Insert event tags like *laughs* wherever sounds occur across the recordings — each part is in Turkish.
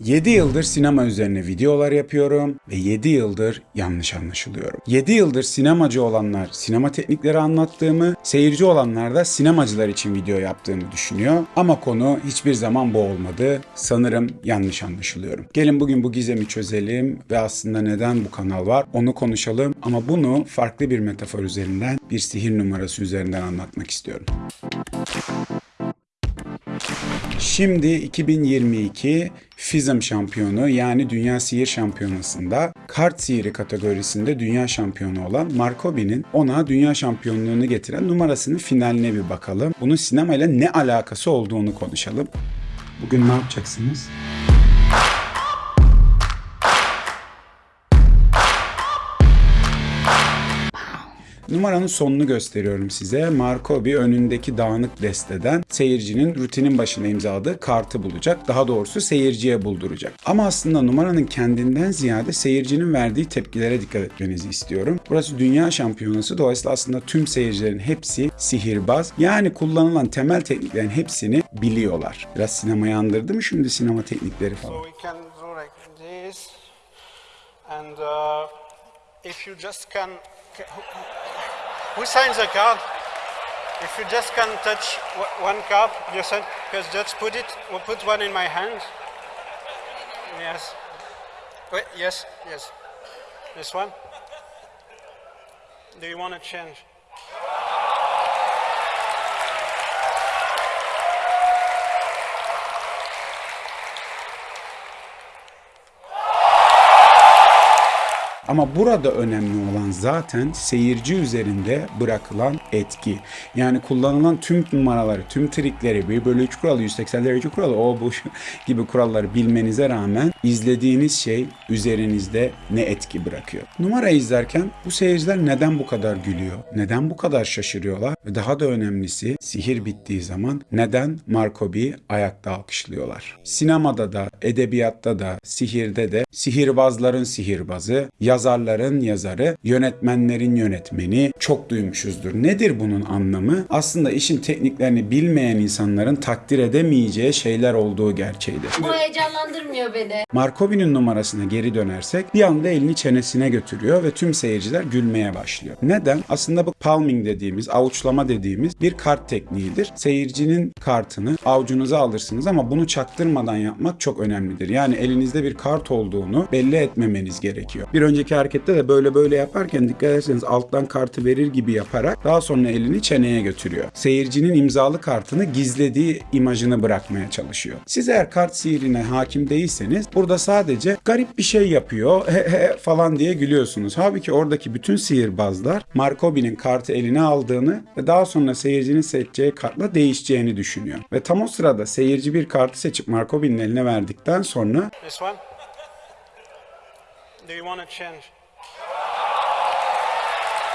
7 yıldır sinema üzerine videolar yapıyorum ve 7 yıldır yanlış anlaşılıyorum. 7 yıldır sinemacı olanlar sinema teknikleri anlattığımı, seyirci olanlar da sinemacılar için video yaptığımı düşünüyor. Ama konu hiçbir zaman bu olmadı. Sanırım yanlış anlaşılıyorum. Gelin bugün bu gizemi çözelim ve aslında neden bu kanal var onu konuşalım. Ama bunu farklı bir metafor üzerinden, bir sihir numarası üzerinden anlatmak istiyorum. Şimdi 2022 FISM şampiyonu yani Dünya Sihir Şampiyonası'nda kart sihiri kategorisinde dünya şampiyonu olan Markobi'nin ona dünya şampiyonluğunu getiren numarasının finaline bir bakalım. Bunun sinemayla ne alakası olduğunu konuşalım. Bugün ne yapacaksınız? Numaranın sonunu gösteriyorum size. Markobi önündeki dağınık desteden seyircinin rutinin başına imzaladığı kartı bulacak. Daha doğrusu seyirciye bulduracak. Ama aslında numaranın kendinden ziyade seyircinin verdiği tepkilere dikkat etmenizi istiyorum. Burası dünya şampiyonası. Dolayısıyla aslında tüm seyircilerin hepsi sihirbaz. Yani kullanılan temel tekniklerin hepsini biliyorlar. Biraz sinemayı andırdı mı şimdi sinema teknikleri falan? So we can do like this, and uh, if you just can, ca- who, signs the card? If you just can't touch one card, you said, because just put it, we'll put one in my hand. Yes. Wait, yes, yes. This one. Do you want to change? Ama burada önemli olan zaten seyirci üzerinde bırakılan etki. Yani kullanılan tüm numaraları, tüm trikleri, 1 bölü 3 kuralı, 180 derece kuralı, o bu *laughs* gibi kuralları bilmenize rağmen izlediğiniz şey üzerinizde ne etki bırakıyor. Numara izlerken bu seyirciler neden bu kadar gülüyor? Neden bu kadar şaşırıyorlar? Ve daha da önemlisi sihir bittiği zaman neden Markobi'yi ayakta alkışlıyorlar? Sinemada da, edebiyatta da, sihirde de sihirbazların sihirbazı, yazarların yazarı, yönetmenlerin yönetmeni çok duymuşuzdur. Nedir bunun anlamı? Aslında işin tekniklerini bilmeyen insanların takdir edemeyeceği şeyler olduğu gerçeğidir. Bu heyecanlandırmıyor beni. Markovi'nin numarasına geri dönersek bir anda elini çenesine götürüyor ve tüm seyirciler gülmeye başlıyor. Neden? Aslında bu palming dediğimiz, avuçlama dediğimiz bir kart tekniğidir. Seyircinin kartını avucunuza alırsınız ama bunu çaktırmadan yapmak çok önemlidir. Yani elinizde bir kart olduğunu belli etmemeniz gerekiyor. Bir önceki harekette de böyle böyle yaparken dikkat ederseniz alttan kartı verir gibi yaparak daha sonra elini çeneye götürüyor. Seyircinin imzalı kartını gizlediği imajını bırakmaya çalışıyor. Siz eğer kart sihirine hakim değilseniz burada sadece garip bir şey yapıyor he he falan diye gülüyorsunuz. Halbuki oradaki bütün sihirbazlar Markobi'nin kartı eline aldığını ve daha sonra seyircinin seçeceği kartla değişeceğini düşünüyor. Ve tam o sırada seyirci bir kartı seçip Markobi'nin eline verdikten sonra This one. Do you want to change?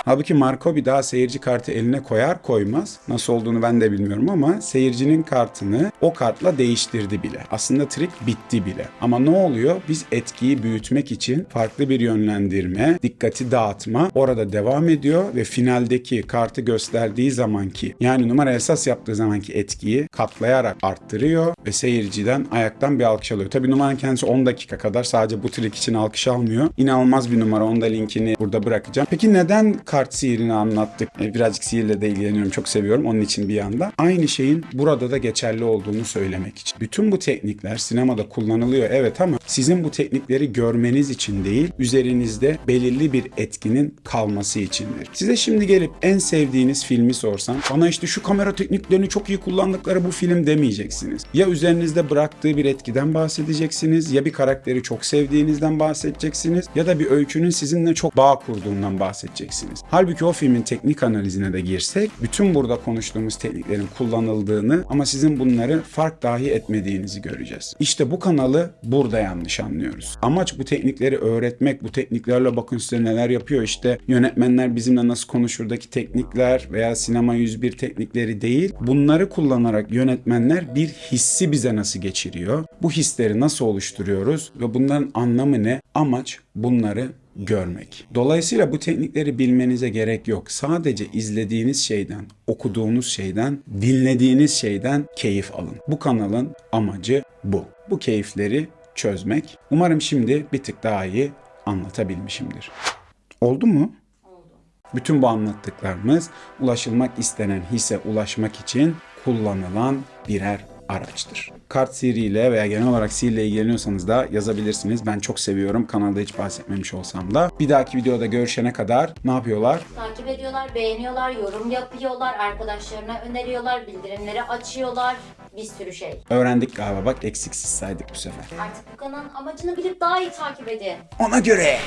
Halbuki Markobi daha seyirci kartı eline koyar koymaz. Nasıl olduğunu ben de bilmiyorum ama seyircinin kartını o kartla değiştirdi bile. Aslında trik bitti bile. Ama ne oluyor? Biz etkiyi büyütmek için farklı bir yönlendirme, dikkati dağıtma orada devam ediyor ve finaldeki kartı gösterdiği zamanki yani numara esas yaptığı zamanki etkiyi katlayarak arttırıyor ve seyirciden ayaktan bir alkış alıyor. Tabii numaranın kendisi 10 dakika kadar sadece bu trik için alkış almıyor. İnanılmaz bir numara. Onun da linkini burada bırakacağım. Peki neden kart sihirini anlattık? E, Birazcık sihirle de ilgileniyorum. Çok seviyorum. Onun için bir yanda. Aynı şeyin burada da geçerli olduğunu söylemek için. Bütün bu teknikler sinemada kullanılıyor evet ama sizin bu teknikleri görmeniz için değil, üzerinizde belirli bir etkinin kalması içindir. Size şimdi gelip en sevdiğiniz filmi sorsam, bana işte şu kamera tekniklerini çok iyi kullandıkları bu film demeyeceksiniz. Ya üzerinizde bıraktığı bir etkiden bahsedeceksiniz, ya bir karakteri çok sevdiğinizden bahsedeceksiniz, ya da bir öykünün sizinle çok bağ kurduğundan bahsedeceksiniz. Halbuki o filmin teknik analizine de girsek, bütün burada konuştuğumuz tekniklerin kullanıldığını ama sizin bunları fark dahi etmediğinizi göreceğiz. İşte bu kanalı burada yanlış anlıyoruz. Amaç bu teknikleri öğretmek, bu tekniklerle bakın size neler yapıyor. İşte yönetmenler bizimle nasıl konuşurdaki teknikler veya sinema 101 teknikleri değil. Bunları kullanarak yönetmenler bir hissi bize nasıl geçiriyor? Bu hisleri nasıl oluşturuyoruz ve bunların anlamı ne? Amaç bunları görmek. Dolayısıyla bu teknikleri bilmenize gerek yok. Sadece izlediğiniz şeyden, okuduğunuz şeyden, dinlediğiniz şeyden keyif alın. Bu kanalın amacı bu. Bu keyifleri çözmek. Umarım şimdi bir tık daha iyi anlatabilmişimdir. Oldu mu? Bütün bu anlattıklarımız ulaşılmak istenen hisse ulaşmak için kullanılan birer araçtır. Kart sihriyle veya genel olarak sihirle ilgileniyorsanız da yazabilirsiniz. Ben çok seviyorum. Kanalda hiç bahsetmemiş olsam da. Bir dahaki videoda görüşene kadar ne yapıyorlar? Takip ediyorlar, beğeniyorlar, yorum yapıyorlar, arkadaşlarına öneriyorlar, bildirimleri açıyorlar. Bir sürü şey. Öğrendik galiba bak eksiksiz saydık bu sefer. Artık bu kanalın amacını bilip daha iyi takip edin. Ona göre.